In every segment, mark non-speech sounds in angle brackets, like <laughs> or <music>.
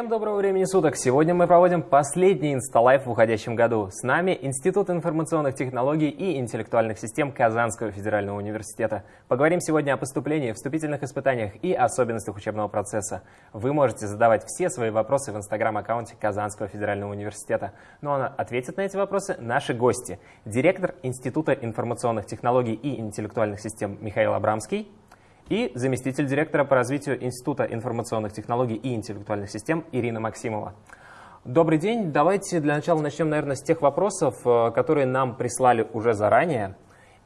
Всем доброго времени суток! Сегодня мы проводим последний инсталайф в уходящем году. С нами Институт информационных технологий и интеллектуальных систем Казанского федерального университета. Поговорим сегодня о поступлении, вступительных испытаниях и особенностях учебного процесса. Вы можете задавать все свои вопросы в инстаграм-аккаунте Казанского федерального университета. Ну а ответят на эти вопросы наши гости. Директор Института информационных технологий и интеллектуальных систем Михаил Абрамский и заместитель директора по развитию Института информационных технологий и интеллектуальных систем Ирина Максимова. Добрый день. Давайте для начала начнем, наверное, с тех вопросов, э, которые нам прислали уже заранее.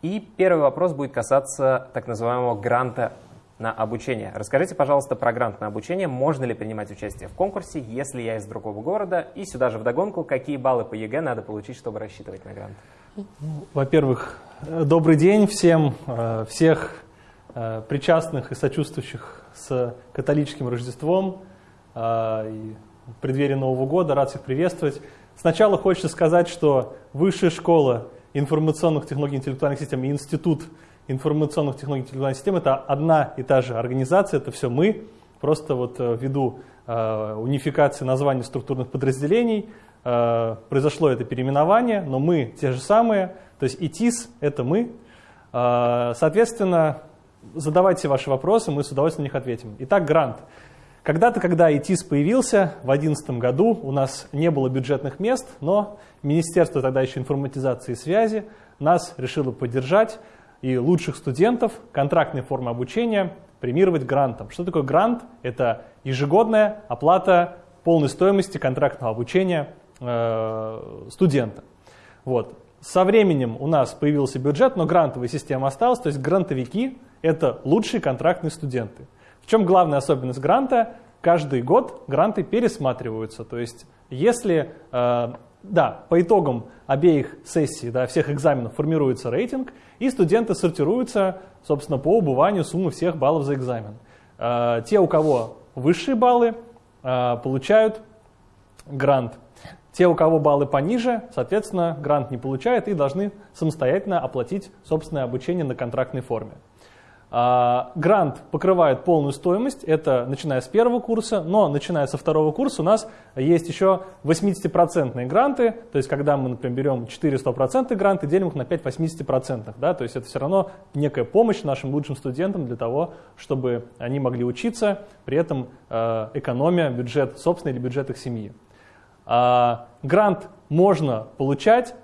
И первый вопрос будет касаться так называемого гранта на обучение. Расскажите, пожалуйста, про грант на обучение. Можно ли принимать участие в конкурсе, если я из другого города? И сюда же вдогонку, какие баллы по ЕГЭ надо получить, чтобы рассчитывать на грант? Во-первых, э, добрый день всем. Э, всех причастных и сочувствующих с католическим Рождеством э, и преддверии Нового года. Рад всех приветствовать. Сначала хочется сказать, что Высшая школа информационных технологий и интеллектуальных систем и Институт информационных технологий и интеллектуальных систем – это одна и та же организация, это все мы. Просто вот э, ввиду унификации названий структурных подразделений произошло это переименование, но мы те же самые, то есть ИТИС – это мы. Соответственно, задавайте ваши вопросы, мы с удовольствием на них ответим. Итак, грант. Когда-то, когда ИТИС появился, в 2011 году у нас не было бюджетных мест, но Министерство тогда еще информатизации и связи нас решило поддержать и лучших студентов контрактной формы обучения премировать грантом. Что такое грант? Это ежегодная оплата полной стоимости контрактного обучения э, студента. Вот. Со временем у нас появился бюджет, но грантовая система осталась, то есть грантовики это лучшие контрактные студенты. В чем главная особенность гранта? Каждый год гранты пересматриваются. То есть если, э, да, по итогам обеих сессий, да, всех экзаменов формируется рейтинг, и студенты сортируются, собственно, по убыванию суммы всех баллов за экзамен. Э, те, у кого высшие баллы, э, получают грант. Те, у кого баллы пониже, соответственно, грант не получают и должны самостоятельно оплатить собственное обучение на контрактной форме. А, грант покрывает полную стоимость, это начиная с первого курса, но начиная со второго курса у нас есть еще 80% гранты, то есть когда мы, например, берем 4 100% гранты, делим их на 5 80%, да, то есть это все равно некая помощь нашим лучшим студентам для того, чтобы они могли учиться, при этом э, экономия бюджет собственный или бюджет их семьи. А, грант можно получать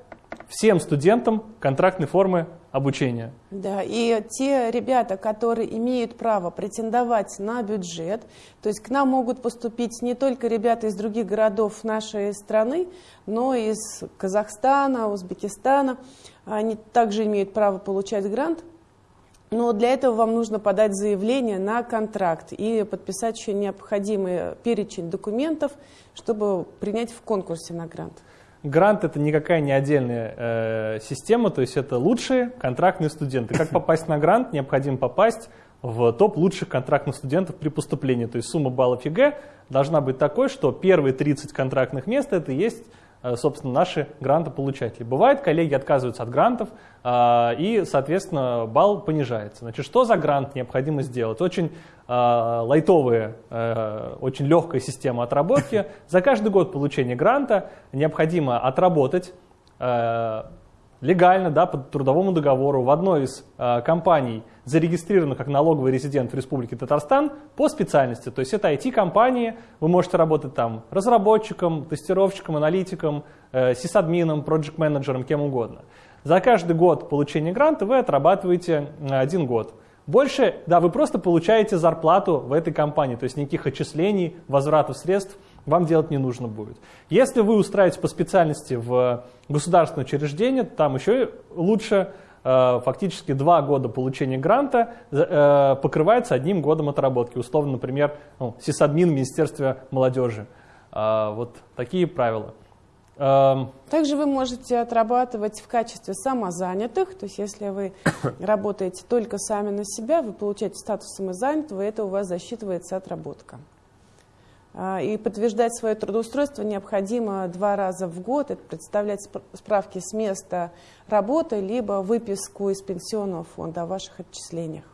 всем студентам контрактной формы обучения. Да, и те ребята, которые имеют право претендовать на бюджет, то есть к нам могут поступить не только ребята из других городов нашей страны, но и из Казахстана, Узбекистана, они также имеют право получать грант, но для этого вам нужно подать заявление на контракт и подписать еще необходимый перечень документов, чтобы принять в конкурсе на грант. Грант это никакая не отдельная э, система, то есть это лучшие контрактные студенты. Как <laughs> попасть на грант? Необходимо попасть в топ лучших контрактных студентов при поступлении. То есть сумма баллов ЕГЭ должна быть такой, что первые 30 контрактных мест это и есть собственно, наши грантополучатели. Бывает, коллеги отказываются от грантов, э, и, соответственно, балл понижается. Значит, что за грант необходимо сделать? Очень э, лайтовая, очень легкая система отработки. <laughs> За каждый год получения гранта необходимо отработать легально, да, по трудовому договору в одной из э, компаний, зарегистрированных как налоговый резидент в Республике Татарстан по специальности. То есть это IT-компании, вы можете работать там разработчиком, тестировщиком, аналитиком, э, сисадмином, проект-менеджером, кем угодно. За каждый год получения гранта вы отрабатываете один год. Больше, да, вы просто получаете зарплату в этой компании, то есть никаких отчислений, возвратов средств – вам делать не нужно будет. Если вы устраиваетесь по специальности в государственное учреждение, там еще лучше, э, фактически два года получения гранта э, покрывается одним годом отработки. Условно, например, ну, сисадмин Министерства молодежи. Э, вот такие правила. Эм, Также вы можете отрабатывать в качестве самозанятых, то есть если вы <coughs> работаете только сами на себя, вы получаете статус самозанятого, и это у вас засчитывается отработка. А, и подтверждать свое трудоустройство необходимо два раза в год. Это представлять справки с места работы, либо выписку из пенсионного фонда о ваших отчислениях.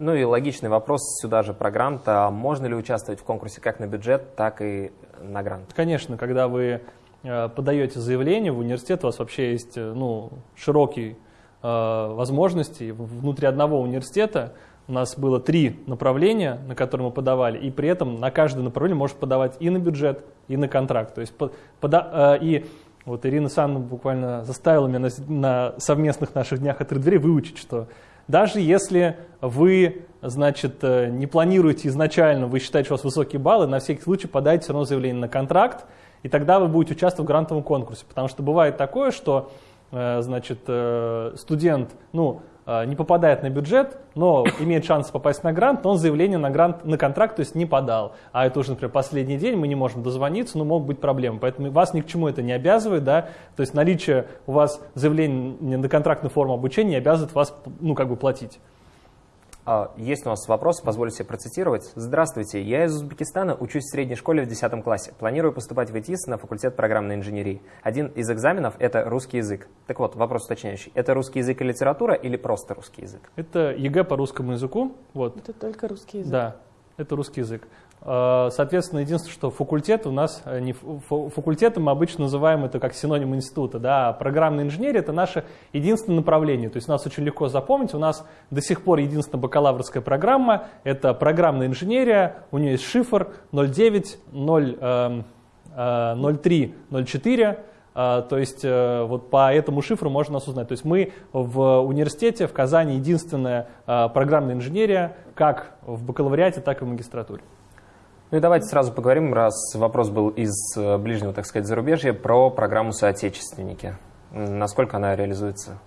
Ну и логичный вопрос сюда же про грант. А можно ли участвовать в конкурсе как на бюджет, так и на грант? Конечно, когда вы э, подаете заявление в университет, у вас вообще есть э, ну, широкие э, возможности. Внутри одного университета у нас было три направления, на которые мы подавали, и при этом на каждое направление может подавать и на бюджет, и на контракт. То есть пода, и вот Ирина Санна буквально заставила меня на, на совместных наших днях открыть двери выучить, что даже если вы, значит, э, не планируете изначально, вы считаете, что у вас высокие баллы, на всякий случай подайте все равно заявление на контракт, и тогда вы будете участвовать в грантовом конкурсе. Потому что бывает такое, что э, значит, э, студент, ну, Э, не попадает на бюджет, но имеет шанс попасть на грант, но он заявление на, грант, на контракт то есть не подал. А это уже, например, последний день, мы не можем дозвониться, но могут быть проблемы. Поэтому вас ни к чему это не обязывает. Да? То есть наличие у вас заявления на контрактную форму обучения не обязывает вас ну, как бы платить. А, есть у нас вопрос, позволю себе процитировать. Здравствуйте, я из Узбекистана, учусь в средней школе в 10 классе. Планирую поступать в ИТИС на факультет программной инженерии. Один из экзаменов – это русский язык. Так вот, вопрос уточняющий. Это русский язык и литература или просто русский язык? Это ЕГЭ по русскому языку. Вот. Это только русский язык. Да, это русский язык. А, соответственно, единственное, что факультет у нас, э, не факультетом мы обычно называем это как синоним института, да, а программная инженерия это наше единственное направление, то есть нас очень легко запомнить, у нас до сих пор единственная бакалаврская программа, это программная инженерия, у нее есть шифр 09, 0, 03, 04, то есть э, вот по этому шифру можно нас узнать. То есть мы в университете в Казани единственная э, программная инженерия, как в бакалавриате, так и в магистратуре. Ну и давайте сразу поговорим, раз вопрос был из э, ближнего, так сказать, зарубежья, про программу «Соотечественники». Насколько она реализуется?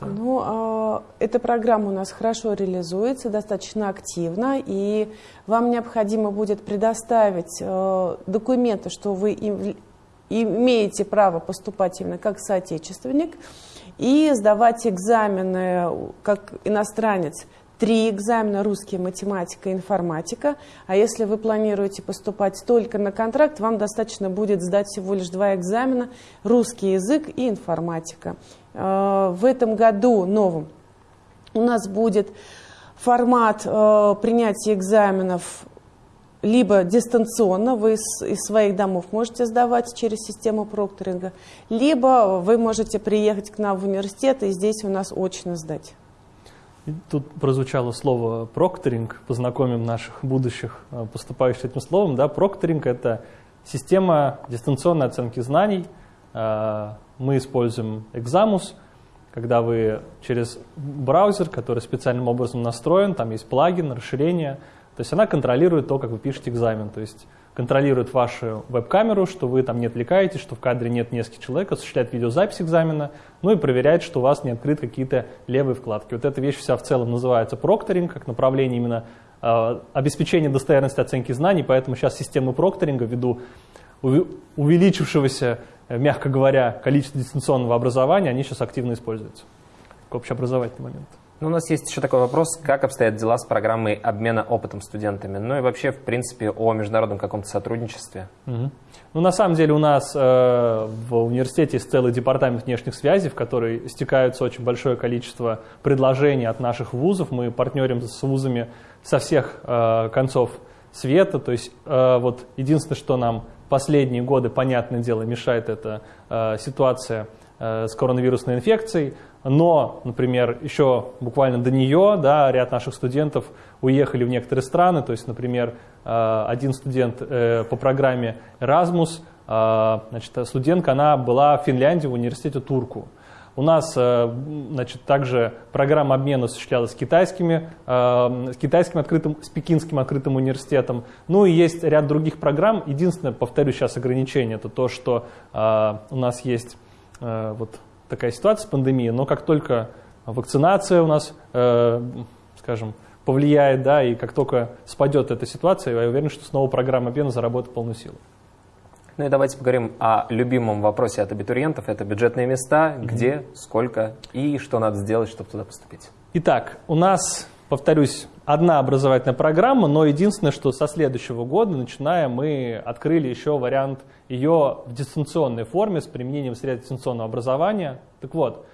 Ну, а, эта программа у нас хорошо реализуется, достаточно активно, и вам необходимо будет предоставить э, документы, что вы имеете право поступать именно как соотечественник, и сдавать экзамены как иностранец три экзамена русский, математика, информатика. А если вы планируете поступать только на контракт, вам достаточно будет сдать всего лишь два экзамена русский язык и информатика. Э, в этом году новым у нас будет формат э, принятия экзаменов либо дистанционно, вы из, из своих домов можете сдавать через систему прокторинга, либо вы можете приехать к нам в университет и здесь у нас очно сдать. Тут прозвучало слово прокторинг, познакомим наших будущих э, поступающих этим словом. Да, прокторинг – это система дистанционной оценки знаний. Э, мы используем Examus, когда вы через браузер, который специальным образом настроен, там есть плагин, расширение, то есть она контролирует то, как вы пишете экзамен. То есть контролирует вашу веб-камеру, что вы там не отвлекаетесь, что в кадре нет нескольких человек, осуществляет видеозапись экзамена, ну и проверяет, что у вас не открыты какие-то левые вкладки. Вот эта вещь вся в целом называется прокторинг, как направление именно э, обеспечения достоверности оценки знаний, поэтому сейчас системы прокторинга ввиду увеличившегося, э, мягко говоря, количества дистанционного образования, они сейчас активно используются. Общеобразовательный момент. Ну, у нас есть еще такой вопрос, как обстоят дела с программой обмена опытом студентами, ну и вообще, в принципе, о международном каком-то сотрудничестве. Угу. Ну, на самом деле у нас э, в университете есть целый департамент внешних связей, в который стекаются очень большое количество предложений от наших вузов. Мы партнерим с вузами со всех э, концов света. То есть э, вот единственное, что нам последние годы, понятное дело, мешает, это э, ситуация э, с коронавирусной инфекцией но, например, еще буквально до нее да, ряд наших студентов уехали в некоторые страны, то есть, например, э, один студент э, по программе Erasmus, э, значит, студентка, она была в Финляндии в университете Турку. У нас значит, также программа обмена осуществлялась с, китайскими, с китайским открытым, с пекинским открытым университетом. Ну и есть ряд других программ. Единственное, повторю сейчас ограничение, это то, что у нас есть вот такая ситуация с пандемией, но как только вакцинация у нас, э, скажем, повлияет, да, и как только спадет эта ситуация, я уверен, что снова программа обмена заработает полную силу. Ну и давайте поговорим о любимом вопросе от абитуриентов. Это бюджетные места, mm-hmm. где, сколько и что надо сделать, чтобы туда поступить. Итак, у нас, повторюсь, одна образовательная программа, но единственное, что со следующего года, начиная, мы открыли еще вариант ее в дистанционной форме с применением средств дистанционного образования. Так вот,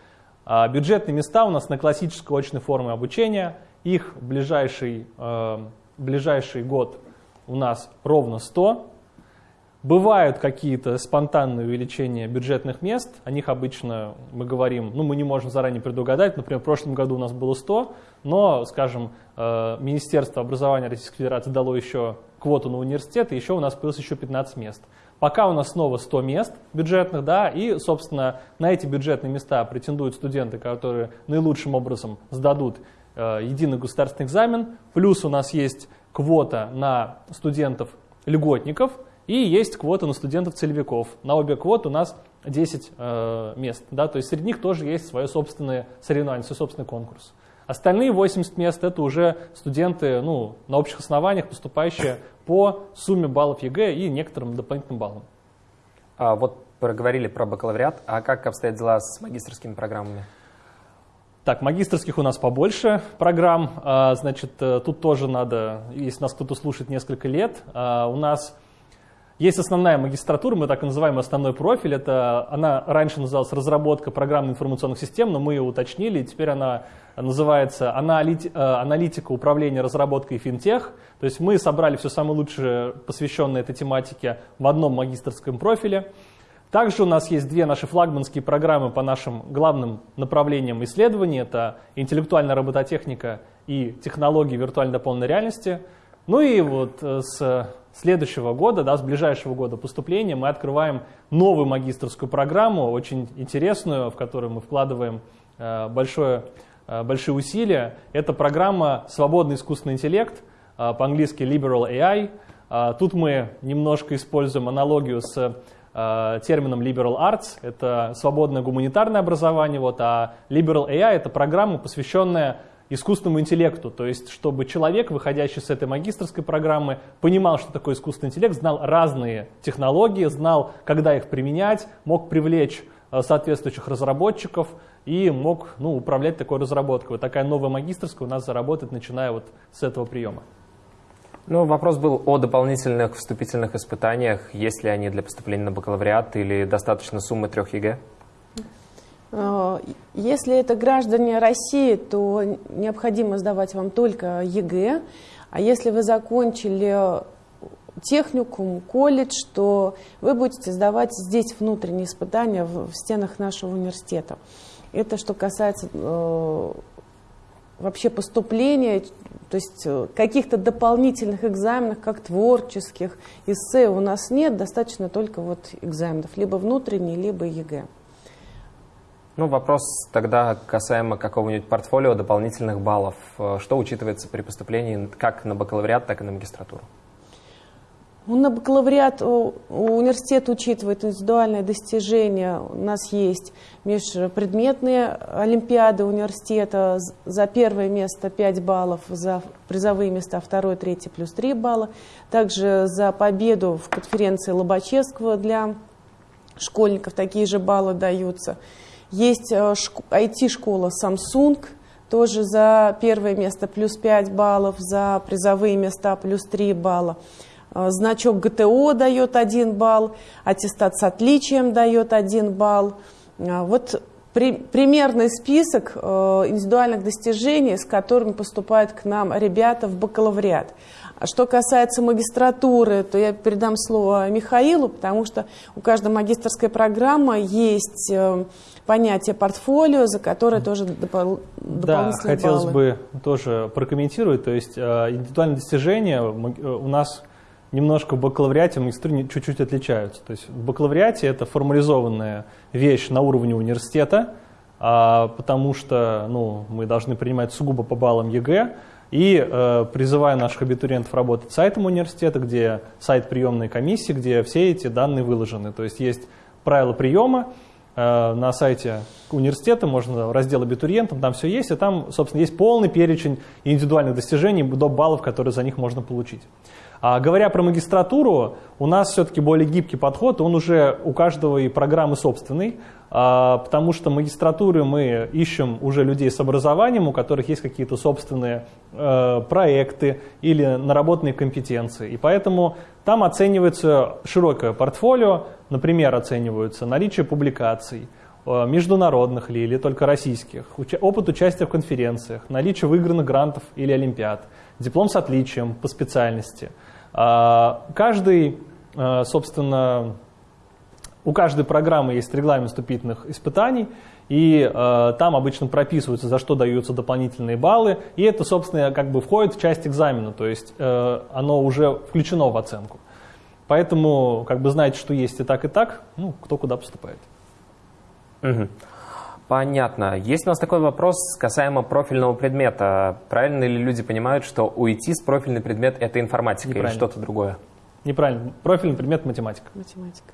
а, бюджетные места у нас на классической очной форме обучения их ближайший, э, ближайший год у нас ровно 100. Бывают какие-то спонтанные увеличения бюджетных мест, о них обычно мы говорим, ну мы не можем заранее предугадать, например, в прошлом году у нас было 100, но, скажем, э, Министерство образования Российской Федерации дало еще квоту на университет, и еще у нас появилось еще 15 мест. Пока у нас снова 100 мест бюджетных, да, и, собственно, на эти бюджетные места претендуют студенты, которые наилучшим образом сдадут э, единый государственный экзамен, плюс у нас есть квота на студентов-льготников – и есть квота на студентов-целевиков. На обе квоты у нас 10 э, мест. Да? То есть среди них тоже есть свое собственное соревнование, свой собственный конкурс. Остальные 80 мест это уже студенты ну, на общих основаниях, поступающие по сумме баллов ЕГЭ и некоторым дополнительным баллам. А вот проговорили про бакалавриат, а как обстоят дела с магистрскими программами? Так, магистрских у нас побольше программ. А, значит, э, тут тоже надо, если нас кто-то слушает несколько лет, а, у нас есть основная магистратура, мы так и называем основной профиль. Это, она раньше называлась разработка программ информационных систем, но мы ее уточнили, и теперь она называется э, аналитика управления разработкой финтех. То есть мы собрали все самое лучшее, посвященное этой тематике, в одном магистрском профиле. Также у нас есть две наши флагманские программы по нашим главным направлениям исследований. Это интеллектуальная робототехника и технологии виртуальной дополненной реальности. Ну и вот э, с следующего года, да, с ближайшего года поступления мы открываем новую магистрскую программу, очень интересную, в которую мы вкладываем э, большое, э, большие усилия. Это программа «Свободный искусственный интеллект», э, по-английски Liberal AI. Тут мы немножко используем аналогию с термином Liberal Arts, это свободное гуманитарное образование, вот, а Liberal AI это программа, посвященная искусственному интеллекту, то есть чтобы человек, выходящий с этой магистрской программы, понимал, что такое искусственный интеллект, знал разные технологии, знал, когда их применять, мог привлечь э, соответствующих разработчиков и мог ну, управлять такой разработкой. Вот такая новая магистрская у нас заработает, начиная вот с этого приема. Ну, вопрос был о дополнительных вступительных испытаниях. Есть ли они для поступления на бакалавриат или достаточно суммы трех ЕГЭ? Э, если это граждане России, то необходимо сдавать вам только ЕГЭ. А если вы закончили техникум, колледж, то вы будете сдавать здесь внутренние испытания в, стенах нашего университета. Это что касается э, вообще поступления, то есть э, каких-то дополнительных экзаменов, как творческих, эссе у нас нет, достаточно только вот экзаменов, либо внутренние, либо ЕГЭ. Ну, вопрос тогда касаемо какого-нибудь портфолио дополнительных баллов. Э, что учитывается при поступлении как на бакалавриат, так и на магистратуру? Ну, на бакалавриат университет учитывает индивидуальные достижения. У нас есть межпредметные олимпиады университета. За первое место 5 баллов, за призовые места второе, третье плюс 3 балла. Также за победу в конференции Лобачевского для школьников такие же баллы даются. Есть IT-школа э, Samsung, тоже за первое место плюс 5 баллов, за призовые места плюс 3 балла. Э, значок ГТО дает 1 балл, аттестат с отличием дает 1 балл. Э, вот при, примерный список индивидуальных достижений, с которыми поступают к нам ребята в бакалавриат. А что касается магистратуры, то я передам слово Михаилу, потому что у каждой магистрской программы есть понятие портфолио, за которое тоже допол Да, хотелось баллы. бы тоже прокомментировать. То есть э, индивидуальные достижения э, у нас немножко в бакалавриате, магистратуре чуть-чуть отличаются. То есть в бакалавриате это формализованная вещь на уровне университета, а, потому что ну, мы должны принимать сугубо по баллам ЕГЭ, и э, призываю наших абитуриентов работать с сайтом университета, где сайт приемной комиссии, где все эти данные выложены. То есть есть правила приема, на сайте университета, можно раздел абитуриентам, там все есть, и там, собственно, есть полный перечень индивидуальных достижений до баллов, которые за них можно получить. А говоря про магистратуру, у нас все-таки более гибкий подход, он уже у каждого и программы собственный, а, потому что магистратуры мы ищем уже людей с образованием, у которых есть какие-то собственные э, проекты или наработанные компетенции. И поэтому там оценивается широкое портфолио, например, оцениваются наличие публикаций, э, международных ли или только российских, опыт участия в конференциях, наличие выигранных грантов или олимпиад, диплом с отличием по специальности. А, каждый, э, собственно, у каждой программы есть регламент вступительных испытаний, и э, там обычно прописываются, за что даются дополнительные баллы, и это, собственно, как бы входит в часть экзамена, то есть э, оно уже включено в оценку. Поэтому, как бы знаете, что есть и так, и так, ну, кто куда поступает. Угу. Понятно. Есть у нас такой вопрос касаемо профильного предмета. Правильно ли люди понимают, что уйти с профильный предмет – это информатика или что-то другое? Неправильно. Профильный предмет – математика. Математика.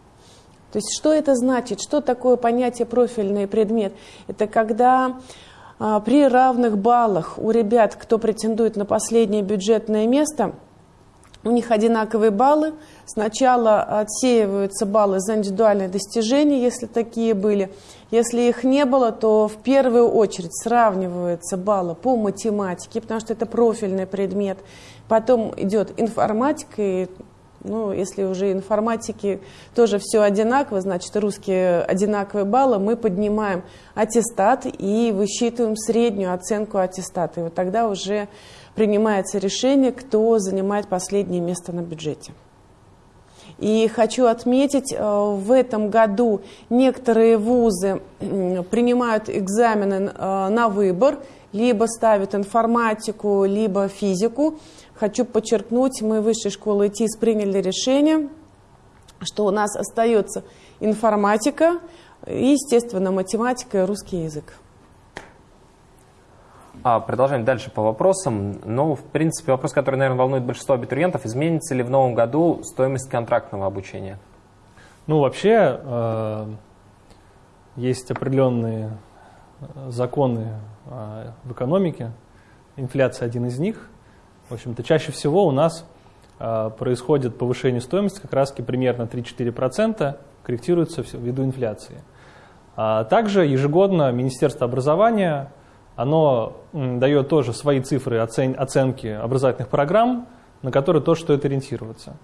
То есть что это значит? Что такое понятие профильный предмет? Это когда а, при равных баллах у ребят, кто претендует на последнее бюджетное место, у них одинаковые баллы. Сначала отсеиваются баллы за индивидуальные достижения, если такие были. Если их не было, то в первую очередь сравниваются баллы по математике, потому что это профильный предмет. Потом идет информатика, и ну, если уже информатики тоже все одинаково, значит, русские одинаковые баллы, мы поднимаем аттестат и высчитываем среднюю оценку аттестата. И вот тогда уже принимается решение, кто занимает последнее место на бюджете. И хочу отметить, э, в этом году некоторые вузы принимают экзамены э, на выбор, либо ставят информатику, либо физику. Хочу подчеркнуть, мы высшей школы ИТИС приняли решение, что у нас остается информатика, естественно, математика и русский язык. А, продолжаем дальше по вопросам. Ну, в принципе, вопрос, который, наверное, волнует большинство абитуриентов. Изменится ли в новом году стоимость контрактного обучения? Ну, вообще, э, есть определенные э, законы э, в экономике. Инфляция один из них. В общем-то, чаще всего у нас происходит повышение стоимости как раз примерно 3-4%, корректируется ввиду инфляции. А также ежегодно Министерство образования оно дает тоже свои цифры оцен оценки образовательных программ, на которые тоже стоит ориентироваться.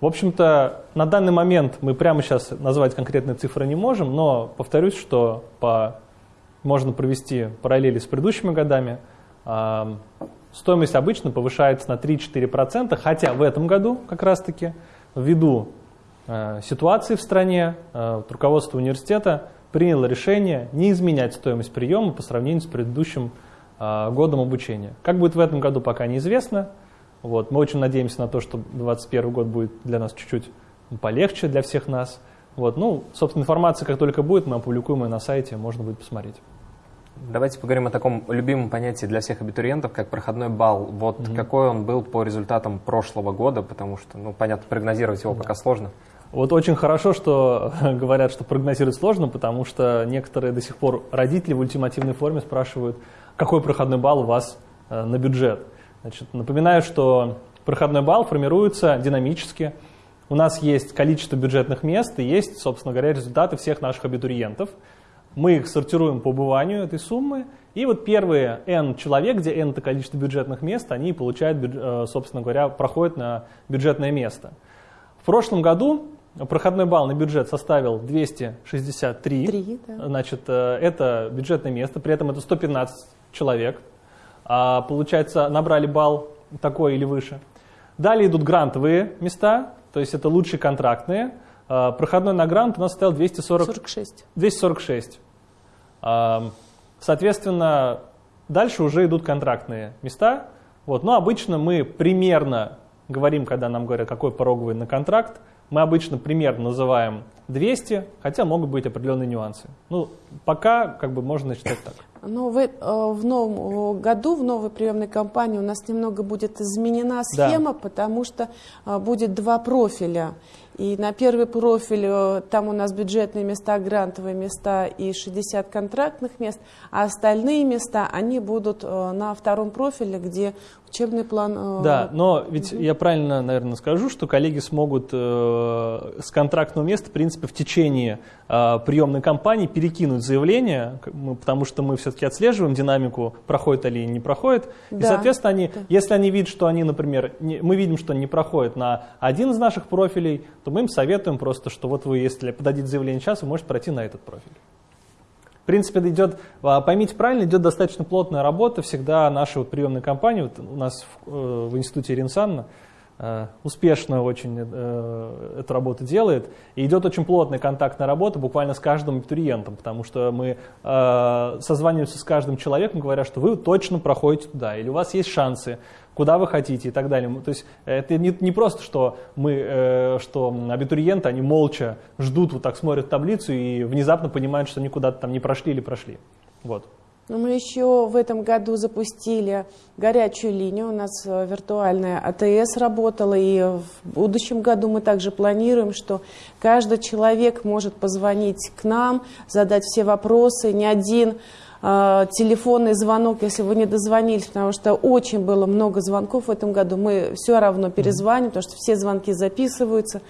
В общем-то, на данный момент мы прямо сейчас назвать конкретные цифры не можем, но повторюсь, что по, можно провести параллели с предыдущими годами. А, стоимость обычно повышается на 3-4%, хотя в этом году как раз-таки ввиду э, ситуации в стране э, руководство университета приняло решение не изменять стоимость приема по сравнению с предыдущим э, годом обучения. Как будет в этом году, пока неизвестно. Вот, мы очень надеемся на то, что 2021 год будет для нас чуть-чуть полегче для всех нас. Вот, ну, собственно, информация, как только будет, мы опубликуем ее на сайте, можно будет посмотреть. Давайте поговорим о таком любимом понятии для всех абитуриентов, как проходной балл. Вот mm-hmm. какой он был по результатам прошлого года, потому что, ну, понятно, прогнозировать его да. пока сложно. Вот очень хорошо, что <laughs> говорят, что прогнозировать сложно, потому что некоторые до сих пор родители в ультимативной форме спрашивают, какой проходной балл у вас э, на бюджет. Значит, напоминаю, что проходной балл формируется динамически. У нас есть количество бюджетных мест и есть, собственно говоря, результаты всех наших абитуриентов – мы их сортируем по убыванию этой суммы, и вот первые n человек, где n это количество бюджетных мест, они получают, э, собственно говоря, проходят на бюджетное место. В прошлом году проходной балл на бюджет составил 263. 3, да. Значит, э, это бюджетное место, при этом это 115 человек. А, получается, набрали балл такой или выше. Далее идут грантовые места, то есть это лучшие контрактные. А, проходной на грант у нас составил 240, 46. 246. Соответственно, дальше уже идут контрактные места. Вот. Но обычно мы примерно говорим, когда нам говорят, какой пороговый на контракт, мы обычно примерно называем 200, хотя могут быть определенные нюансы. Ну, пока как бы можно считать так. Но в, э, в новом году, в новой приемной кампании у нас немного будет изменена схема, да. потому что э, будет два профиля. И на первый профиль э, там у нас бюджетные места, грантовые места и 60 контрактных мест, а остальные места, они будут э, на втором профиле, где учебный план... Э, да, но ведь угу. я правильно, наверное, скажу, что коллеги смогут с контрактного места, в принципе, в течение приемной кампании перекинуть заявление, потому что мы все-таки отслеживаем динамику, проходит ли не проходит. Да. И, соответственно, они, да. если они видят, что они, например, не, мы видим, что они не проходят на один из наших профилей, то мы им советуем просто, что вот вы, если подадите заявление сейчас, вы можете пройти на этот профиль. В принципе, идет, а, поймите правильно, идет достаточно плотная работа. Всегда наша вот приемная компания, вот у нас в, э, в институте Ринсанна, успешно очень э, эту работу делает. И идет очень плотная контактная работа буквально с каждым абитуриентом, потому что мы э, созваниваемся с каждым человеком, говоря, что вы точно проходите туда, или у вас есть шансы, куда вы хотите и так далее. То есть это не, не просто, что мы, что абитуриенты, они молча ждут, вот так смотрят таблицу и внезапно понимают, что они куда-то там не прошли или прошли. Вот. Мы еще в этом году запустили горячую линию. У нас э, виртуальная АТС работала, и в будущем году мы также планируем, что каждый человек может позвонить к нам, задать все вопросы. Ни один э, телефонный звонок, если вы не дозвонились, потому что очень было много звонков в этом году, мы все равно перезвоним, потому что все звонки записываются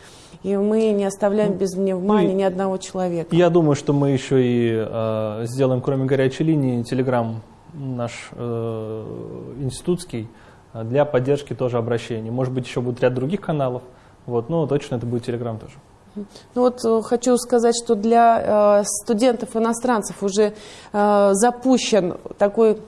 и мы не оставляем ну, без внимания ну, ни одного человека. Я думаю, что мы еще и э, сделаем, кроме горячей линии, телеграм наш э, институтский э, для поддержки тоже обращений. Может быть, еще будет ряд других каналов, вот, но точно это будет телеграм тоже. Ну вот э, хочу сказать, что для э, студентов-иностранцев уже э, запущен такой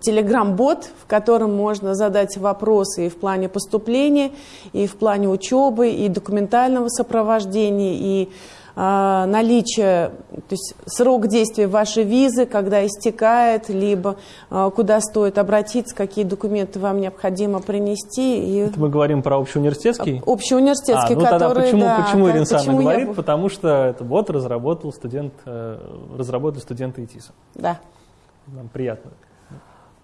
телеграм-бот, в котором можно задать вопросы и в плане поступления, и в плане учебы, и документального сопровождения, и э, наличие, то есть срок действия вашей визы, когда истекает, либо э, куда стоит обратиться, какие документы вам необходимо принести. И... Это мы говорим про общеуниверситетский? Общеуниверситетский, а, ну который, тогда почему, да, почему Ирина Санна говорит? Я... Потому что это бот разработал студент, э, разработали студенты ИТИСа. Да. Нам приятно.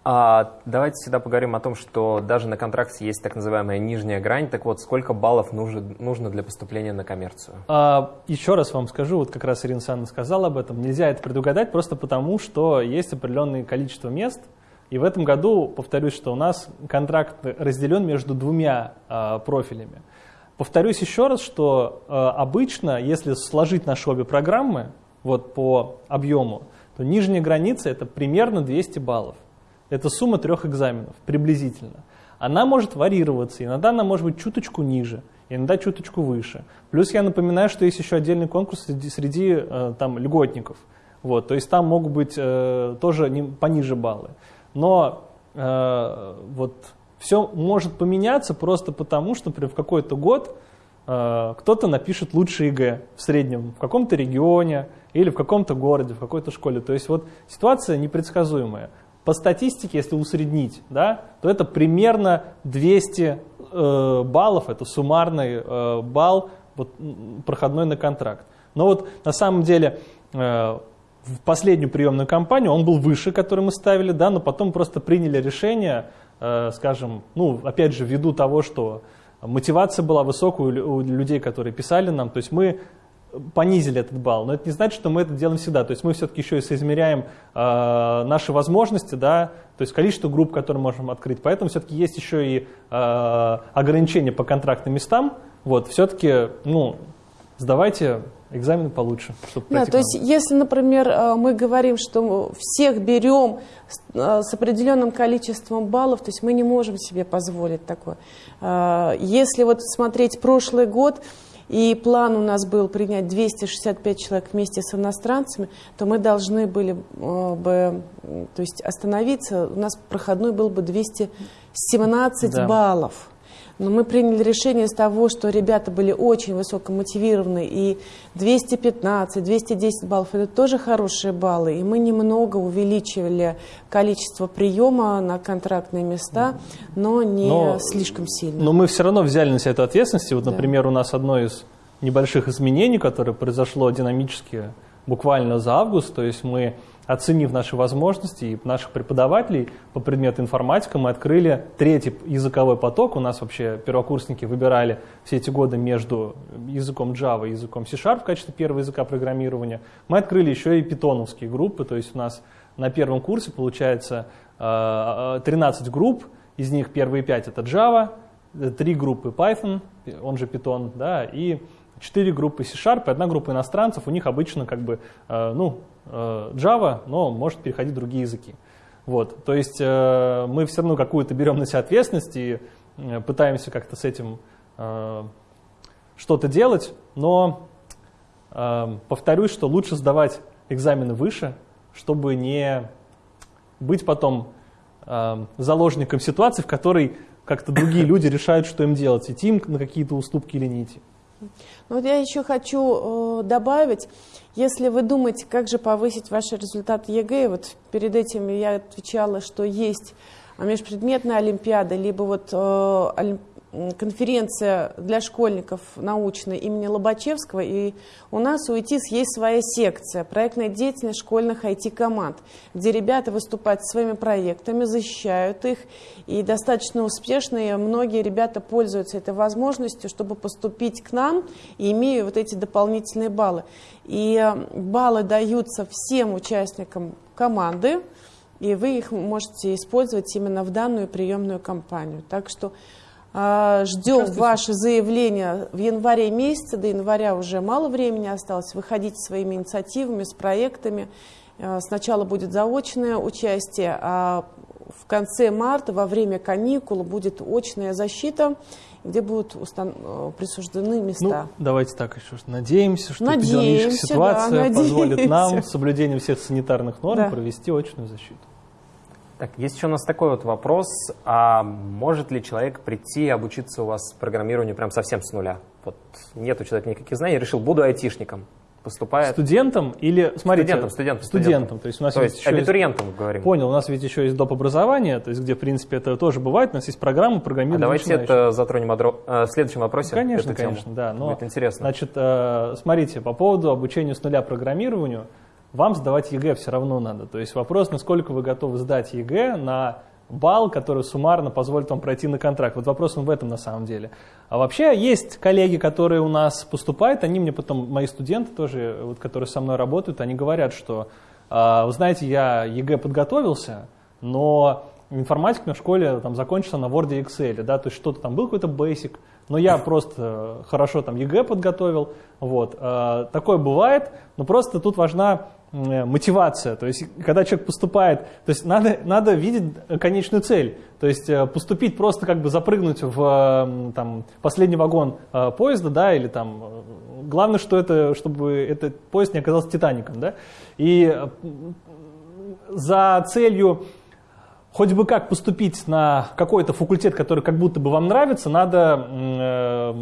А, давайте сюда поговорим о том, что даже на контракте есть так называемая нижняя грань. Так вот, сколько баллов нужно, для поступления на коммерцию? А, еще раз вам скажу, вот как раз Ирина Санна сказала об этом. Нельзя это предугадать просто потому, что есть определенное количество мест. И в этом году, повторюсь, что у нас контракт разделен между двумя а, профилями. Повторюсь еще раз, что а, обычно, если сложить наши обе программы вот по объему, то нижняя граница это примерно 200 баллов. Это сумма трех экзаменов, приблизительно. Она может варьироваться, иногда она может быть чуточку ниже, иногда чуточку выше. Плюс я напоминаю, что есть еще отдельный конкурс среди, среди э, там, льготников. Вот, то есть там могут быть э, тоже не, пониже баллы. Но э, вот все может поменяться просто потому, что, например, в какой-то год э, кто-то напишет лучше ЕГЭ в среднем в каком-то регионе или в каком-то городе, в какой-то школе. То есть вот ситуация непредсказуемая. По статистике, если усреднить, да, то это примерно 200 э, баллов, это суммарный э, балл вот, проходной на контракт. Но вот на самом деле э, в последнюю приемную кампанию он был выше, который мы ставили, да, но потом просто приняли решение, э, скажем, ну, опять же, ввиду того, что мотивация была высокая у людей, которые писали нам, то есть мы понизили этот балл, но это не значит, что мы это делаем всегда. То есть мы все-таки еще и соизмеряем э, наши возможности, да, то есть количество групп, которые можем открыть. Поэтому все-таки есть еще и э, ограничения по контрактным местам. Вот, все-таки, ну, сдавайте экзамены получше. Чтобы да, то есть если, например, э, мы говорим, что всех берем э, с определенным количеством баллов, то есть мы не можем себе позволить такое. Э, если вот смотреть прошлый год, и план у нас был принять 265 человек вместе с иностранцами, то мы должны были э, бы то есть остановиться, у нас проходной был бы 217 да. баллов. Но мы приняли решение из того, что ребята были очень высоко мотивированы, и 215, 210 баллов – это тоже хорошие баллы, и мы немного увеличивали количество приема на контрактные места, но не но, слишком сильно. Но мы все равно взяли на себя эту ответственность. Вот, да. например, у нас одно из небольших изменений, которое произошло динамически буквально за август, то есть мы оценив наши возможности и наших преподавателей по предмету информатика, мы открыли третий языковой поток. У нас вообще первокурсники выбирали все эти годы между языком Java и языком C-Sharp в качестве первого языка программирования. Мы открыли еще и питоновские группы, то есть у нас на первом курсе получается 13 э, э, групп, из них первые 5 это Java, 3 группы Python, он же Python, да, и 4 группы C-Sharp и одна группа иностранцев, у них обычно как бы, э, ну, Java, но может переходить в другие языки. Вот, то есть э, мы все равно какую-то берем на себя ответственность и э, пытаемся как-то с этим что-то делать, но повторюсь, что лучше сдавать экзамены выше, чтобы не быть потом э, заложником ситуации, в которой как-то другие <coughs> люди решают, что им делать, идти им на какие-то уступки или не идти. Ну, вот я еще хочу э, добавить, если вы думаете, как же повысить ваши результаты ЕГЭ, вот перед этим я отвечала, что есть межпредметная олимпиада, либо вот э, конференция для школьников научная имени Лобачевского, и у нас у ИТИС есть своя секция, проектная деятельность школьных IT-команд, где ребята выступают своими проектами, защищают их, и достаточно успешные многие ребята пользуются этой возможностью, чтобы поступить к нам, и имея вот эти дополнительные баллы. И баллы даются всем участникам команды, и вы их можете использовать именно в данную приемную кампанию. Так что ждем ваше заявление в январе месяце, до января уже мало времени осталось. Выходите своими инициативами, с проектами. А, сначала будет заочное участие, а в конце марта, во время каникул, будет очная защита, где будут устан... Э, присуждены места. Ну, давайте так еще надеемся, что надеемся, эпидемиологическая ситуация да, позволит нам с соблюдением всех санитарных норм да. провести очную защиту. Так, есть еще у нас такой вот вопрос. А может ли человек прийти и обучиться у вас программированию прям совсем с нуля? Вот нет у человека никаких знаний, решил, буду айтишником. Поступает. Студентом или, смотрите, студентом, студентом, студентом. студентом. То есть у нас то есть абитуриентом есть, говорим. Понял, у нас ведь еще есть доп. образование, то есть где, в принципе, это тоже бывает. У нас есть программа программирования. А давайте это затронем в следующем вопросе. Конечно, конечно, да. Но, Будет интересно. Значит, э, смотрите, по поводу обучения с нуля программированию – вам сдавать ЕГЭ все равно надо. То есть вопрос, насколько вы готовы сдать ЕГЭ на балл, который суммарно позволит вам пройти на контракт. Вот вопрос он в этом на самом деле. А вообще есть коллеги, которые у нас поступают, они мне потом, мои студенты тоже, вот, которые со мной работают, они говорят, что, э, вы знаете, я ЕГЭ подготовился, но информатика на школе там закончился на Word и Excel, да, то есть что-то там был какой-то Basic, но я просто хорошо там ЕГЭ подготовил, вот. Э, такое бывает, но просто тут важна мотивация. То есть, когда человек поступает, то есть надо, надо видеть конечную цель. То есть э, поступить просто как бы запрыгнуть в там, последний вагон э, поезда, да, или там главное, что это, чтобы этот поезд не оказался Титаником, да. И за целью хоть бы как поступить на какой-то факультет, который как будто бы вам нравится, надо э,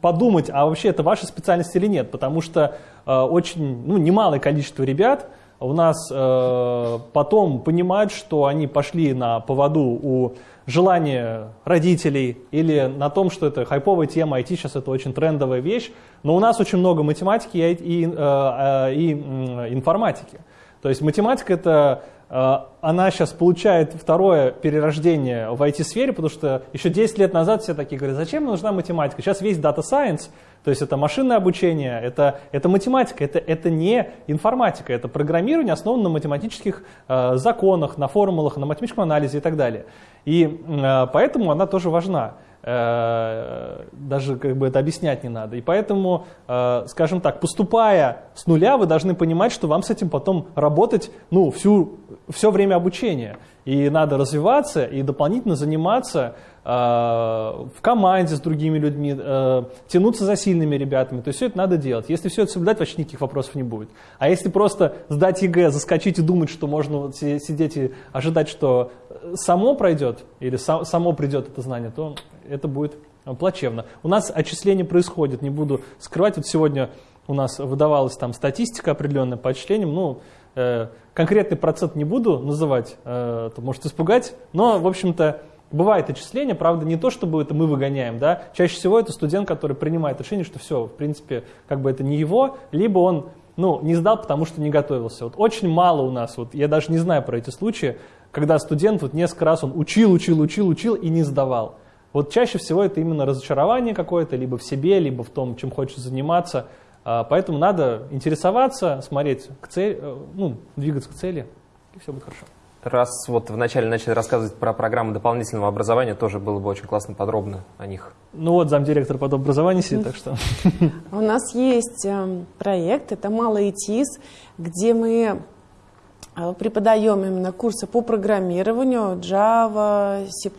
подумать, а вообще это ваша специальность или нет, потому что э, очень, ну, немалое количество ребят у нас э, потом понимают, что они пошли на поводу у желания родителей или на том, что это хайповая тема, IT сейчас это очень трендовая вещь, но у нас очень много математики и, и, э, э, и информатики. То есть математика это она сейчас получает второе перерождение в IT-сфере, потому что еще 10 лет назад все такие говорят, зачем нужна математика? Сейчас весь Data Science, то есть это машинное обучение, это, это математика, это, это не информатика, это программирование, основано на математических э, законах, на формулах, на математическом анализе и так далее. И э, поэтому она тоже важна. Э, даже как бы это объяснять не надо. И поэтому, э, скажем так, поступая с нуля, вы должны понимать, что вам с этим потом работать ну, всю, все время обучения. И надо развиваться и дополнительно заниматься в команде с другими людьми, тянуться за сильными ребятами. То есть все это надо делать. Если все это соблюдать, вообще никаких вопросов не будет. А если просто сдать ЕГЭ, заскочить и думать, что можно вот сидеть и ожидать, что само пройдет или само придет это знание, то это будет плачевно. У нас отчисление происходит, не буду скрывать. Вот сегодня у нас выдавалась там статистика определенная по отчислениям. Ну, э, конкретный процент не буду называть, э, это может испугать, но, в общем-то, бывает отчисление, правда, не то, чтобы это мы выгоняем, да, чаще всего это студент, который принимает решение, что все, в принципе, как бы это не его, либо он ну, не сдал, потому что не готовился. Вот очень мало у нас, вот я даже не знаю про эти случаи, когда студент вот несколько раз он учил, учил, учил, учил и не сдавал. Вот чаще всего это именно разочарование какое-то, либо в себе, либо в том, чем хочешь заниматься. А, поэтому надо интересоваться, смотреть к цели, э, ну, двигаться к цели, и все будет хорошо. Раз вот вначале начали рассказывать про программы дополнительного образования, тоже было бы очень классно подробно о них. Ну вот замдиректор по образованию сидит, так что... У нас есть эм, проект, это «Малый ИТИС», где мы э, преподаем именно курсы по программированию, Java, C++,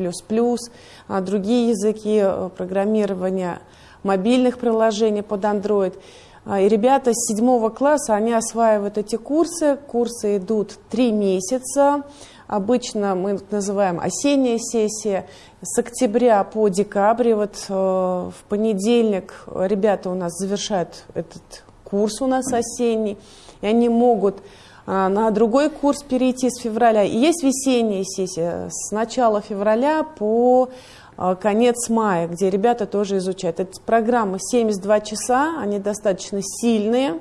а другие языки э, программирования мобильных приложений под Android. А, и ребята с седьмого класса, они осваивают эти курсы. Курсы идут три месяца. Обычно мы называем осенняя сессия. С октября по декабрь, вот э, в понедельник ребята у нас завершают этот курс у нас осенний, и они могут э, на другой курс перейти с февраля. И есть весенняя сессия с начала февраля по конец мая, где ребята тоже изучают. Это программа 72 часа, они достаточно сильные,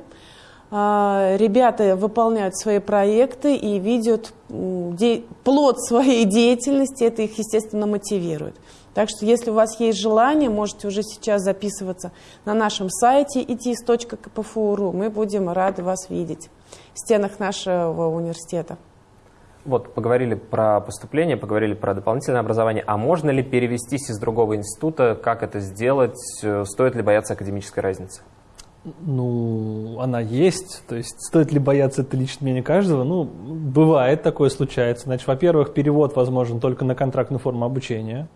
а, ребята выполняют свои проекты и видят плод своей <laughs> деятельности, это их, естественно, мотивирует. Так что, если у вас есть желание, можете уже сейчас записываться на нашем сайте itis.kpfu.ru. Мы будем рады вас видеть в стенах нашего университета. Вот, поговорили про поступление, поговорили про дополнительное образование. А можно ли перевестись из другого института? Как это сделать? Стоит ли бояться академической разницы? Ну, она есть. То есть, стоит ли бояться, это лично мнение каждого? Ну, бывает, такое случается. Значит, во-первых, перевод возможен только на контрактную форму обучения.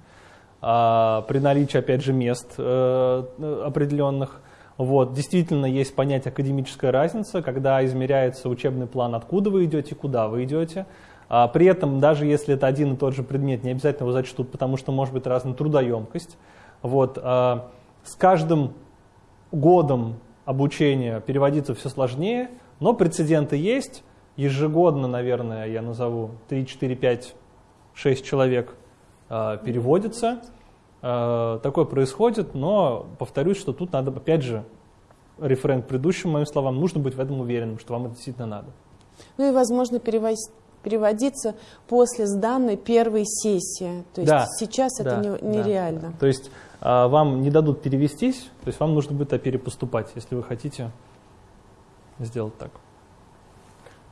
А при наличии, опять же, мест э, определенных. Вот, действительно, есть понятие академическая разница, когда измеряется учебный план, откуда вы идете, куда вы идете. А при этом, даже если это один и тот же предмет, не обязательно его зачтут, потому что может быть разная трудоемкость. Вот, а с каждым годом обучения переводиться все сложнее, но прецеденты есть. Ежегодно, наверное, я назову 3, 4, 5, 6 человек э, переводится. Э, такое происходит, но повторюсь, что тут надо, опять же, референт к предыдущим моим словам, нужно быть в этом уверенным, что вам это действительно надо. Ну и, возможно, переводить переводиться после сданной первой сессии. То есть да, сейчас да, это не, нереально. Да. То есть а, вам не дадут перевестись, то есть вам нужно будет перепоступать, если вы хотите сделать так.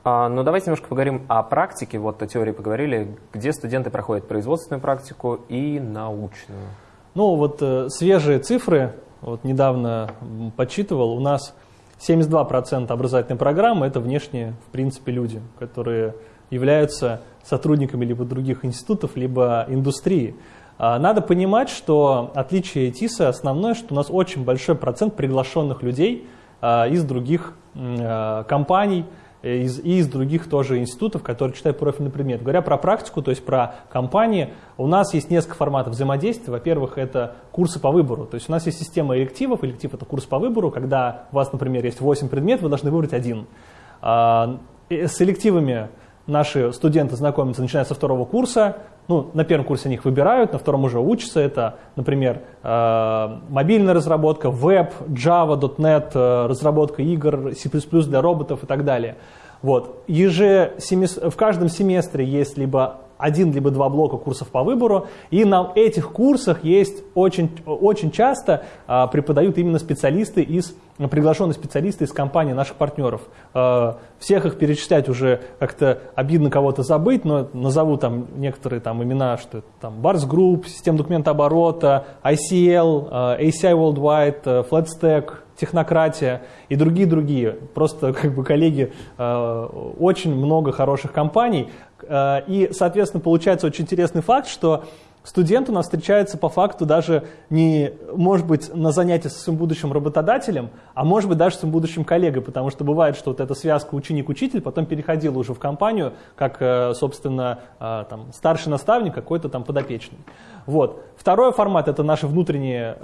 А, ну, давайте немножко поговорим о практике. Вот о теории поговорили, где студенты проходят производственную практику и научную. Ну, вот э, свежие цифры, вот недавно подсчитывал, у нас 72% образовательной программы – это внешние, в принципе, люди, которые являются сотрудниками либо других институтов, либо индустрии. А, надо понимать, что отличие ТИСа основное, что у нас очень большой процент приглашенных людей а, из других а, компаний из, и из других тоже институтов, которые читают профильный предмет. Говоря про практику, то есть про компании, у нас есть несколько форматов взаимодействия. Во-первых, это курсы по выбору. То есть у нас есть система элективов. Электив – это курс по выбору, когда у вас, например, есть 8 предметов, вы должны выбрать один. С элективами наши студенты знакомятся, начиная со второго курса. Ну, на первом курсе их выбирают, на втором уже учатся. Это, например, э, мобильная разработка, веб, Java, .NET, э, разработка игр, C++ для роботов и так далее. Вот. Еже, в каждом семестре есть либо один либо два блока курсов по выбору, и на этих курсах есть очень, очень часто а, преподают именно специалисты из, приглашенные специалисты из компании наших партнеров. А, всех их перечислять уже как-то обидно кого-то забыть, но назову там некоторые там имена, что это там Bars Group, система документооборота, ICL, а, ACI Worldwide, FlatStack, технократия и другие-другие. Просто как бы коллеги, э, очень много хороших компаний, и, соответственно, получается очень интересный факт, что студент у нас встречается по факту даже не, может быть, на занятии со своим будущим работодателем, а может быть даже с своим будущим коллегой, потому что бывает, что вот эта связка ученик-учитель потом переходила уже в компанию, как, э, собственно, э, там, старший наставник, какой-то там подопечный. Вот. Второй формат – это наши внутренние,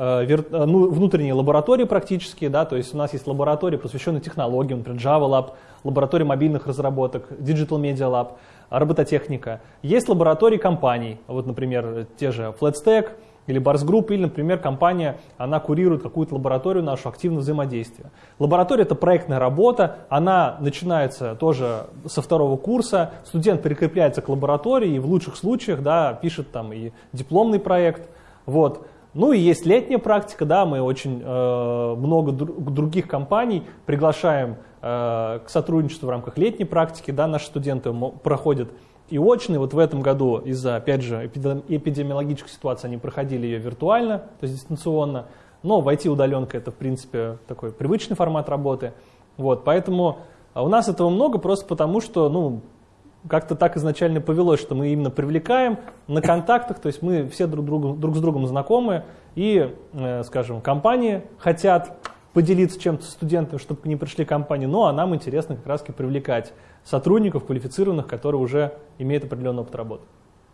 ну, внутренние лаборатории практически, да, то есть у нас есть лаборатории, посвященные технологиям, например, Java Lab, лаборатория мобильных разработок, Digital Media Lab – робототехника. Есть лаборатории компаний, вот, например, те же FlatStack или Bars Group, или, например, компания, она курирует какую-то лабораторию нашу активного взаимодействия. Лаборатория – это проектная работа, она начинается тоже со второго курса, студент прикрепляется к лаборатории и в лучших случаях да, пишет там и дипломный проект. Вот. Ну и есть летняя практика, да, мы очень э, много дру- других компаний приглашаем к сотрудничеству в рамках летней практики, да, наши студенты проходят и очные. Вот в этом году из-за, опять же, эпидемиологической ситуации они проходили ее виртуально, то есть дистанционно. Но в IT-удаленка это, в принципе, такой привычный формат работы. Вот, поэтому у нас этого много просто потому, что, ну, как-то так изначально повелось, что мы именно привлекаем на контактах, то есть мы все друг, другу, друг с другом знакомы, и, э, скажем, компании хотят поделиться чем-то с студентами, чтобы к ним пришли компании, ну а нам интересно как раз привлекать сотрудников квалифицированных, которые уже имеют определенный опыт работы.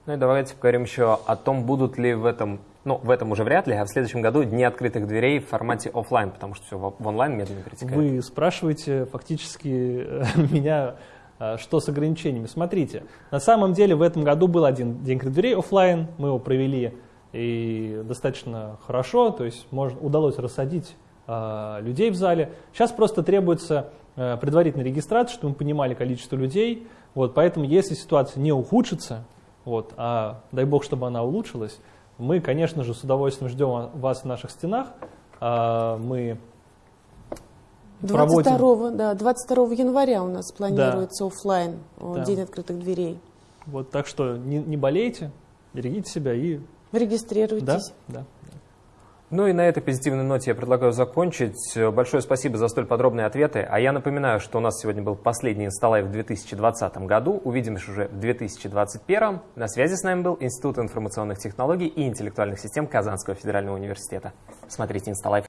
Ну и давайте поговорим еще о том, будут ли в этом, ну в этом уже вряд ли, а в следующем году дни открытых дверей в формате офлайн, потому что все в онлайн медленно перетекает. Вы спрашиваете фактически <laughs> меня, а, что с ограничениями. Смотрите, на самом деле в этом году был один день открытых дверей офлайн, мы его провели и достаточно хорошо, то есть можно, удалось рассадить э, людей в зале. Сейчас просто требуется э, предварительная регистрация, чтобы мы понимали количество людей. Вот, поэтому если ситуация не ухудшится, вот, а дай бог, чтобы она улучшилась, мы, конечно же, с удовольствием ждем вас в наших стенах. А, мы 22, проводим... да, 22 января у нас планируется да. офлайн да. День открытых дверей. Вот, так что не, не болейте, берегите себя и... Регистрируйтесь. Да, да. Ну и на этой позитивной ноте я предлагаю закончить. Большое спасибо за столь подробные ответы. А я напоминаю, что у нас сегодня был последний инсталайв в 2020 году. Увидимся уже в 2021. На связи с нами был Институт информационных технологий и интеллектуальных систем Казанского федерального университета. Смотрите инсталайв.